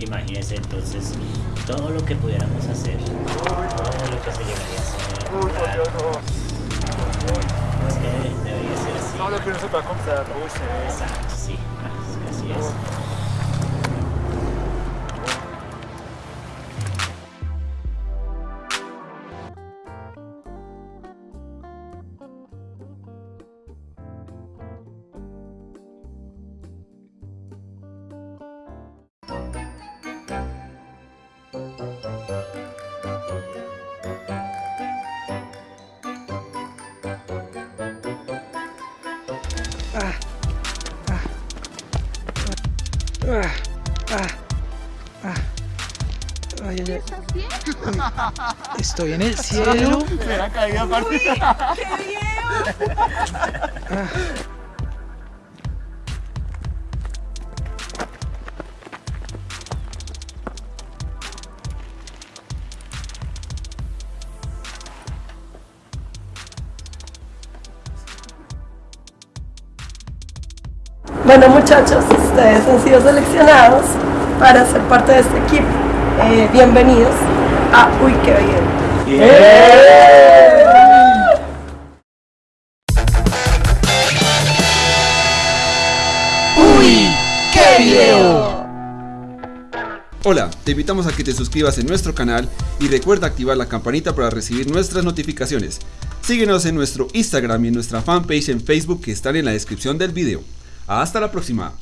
Imagínense entonces todo lo que pudiéramos hacer, todo lo que se llegaría a hacer. Por. Es que debería ser así. No, lo que no se va a sí. Exacto, sí, Ay, ay, ay. ¿Estás bien? Estoy en el cielo. Me la caída aparte. Bueno muchachos, ustedes han sido seleccionados para ser parte de este equipo. Eh, bienvenidos a Uy, qué bien. ¡Uy! ¡Qué video! Hola, te invitamos a que te suscribas en nuestro canal y recuerda activar la campanita para recibir nuestras notificaciones. Síguenos en nuestro Instagram y en nuestra fanpage en Facebook que están en la descripción del video. Hasta la próxima.